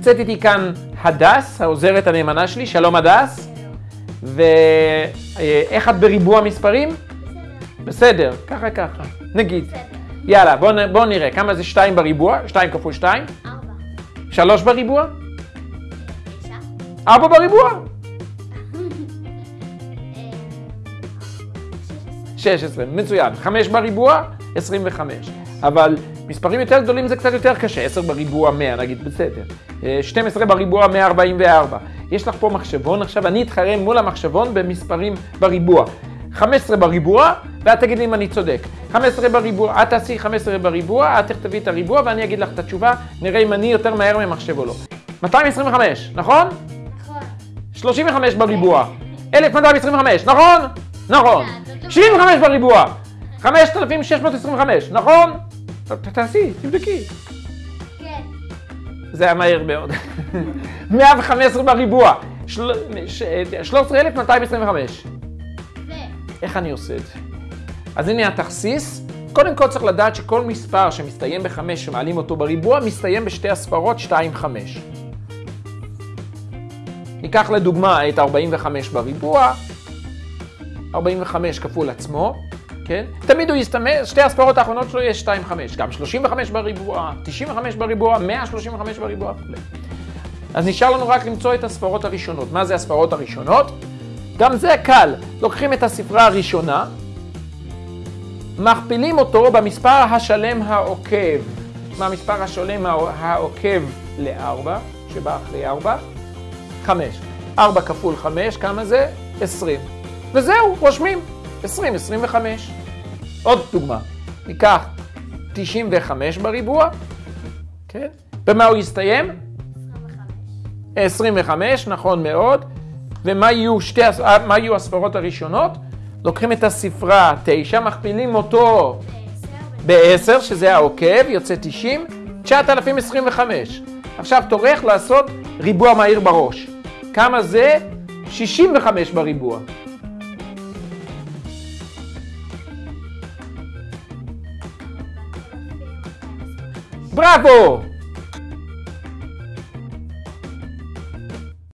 נמצאת איתי כאן הדס, העוזרת הנאמנה שלי, שלום הדס. ואיך את בריבוע מספרים? בסדר, ככה ככה, נגיד. יאללה, בואו בוא נראה, כמה זה 2 בריבוע? 2 כפול 2? 4. 3 בריבוע? 9. 4 בריבוע? 16, מצוין. 5 בריבוע? 25. אבל מספרים יותר גדולים זה קצת יותר קשה, 10 בריבוע 100 נגיד, בסדר. אה, 12 בריבוע 144. יש לך פה מחשבון, עכשיו אני אתחרה מול המחשבון במספרים בריבוע. 15 בריבוע, ואת תגידי אם אני צודק. 15 בריבוע, את תעשי 15 בריבוע, את תכתבי את הריבוע ואני אגיד לך את התשובה, נראה אם אני יותר מהר ממחשב או לא. 225, נכון? נכון. 35 בריבוע. 1225, נכון? נכון. 75 בריבוע. 5625, נכון? תעשי, תבדקי. כן. זה היה מהר מאוד. 115 בריבוע. של- ש- 13,225. ו... איך אני עושה את זה? אז הנה התכסיס. קודם כל צריך לדעת שכל מספר שמסתיים בחמש שמעלים אותו בריבוע, מסתיים בשתי הספרות 2-5. ניקח לדוגמה את 45 בריבוע, 45 כפול עצמו, כן? תמיד הוא יסתמך, שתי הספרות האחרונות שלו יש 2-5, גם 35 בריבוע, 95 בריבוע, 135 בריבוע וכו'. אז נשאר לנו רק למצוא את הספרות הראשונות. מה זה הספרות הראשונות? גם זה קל. לוקחים את הספרה הראשונה, מכפילים אותו במספר השלם העוקב. מה המספר השלם הע- העוקב ל-4, שבא אחרי 4? 5. 4 כפול 5, כמה זה? 20. וזהו, רושמים. 20, 25. עוד דוגמה. ניקח 95 בריבוע, כן? במה הוא יסתיים? 25. 25, נכון מאוד. ומה יהיו, שתי, אה, יהיו הספרות הראשונות? לוקחים את הספרה 9, מכפילים אותו ב-10. ב-10, שזה העוקב, יוצא 90, 9,025. עכשיו תורך לעשות ריבוע מהיר בראש. כמה זה? 65 בריבוע. Bravo!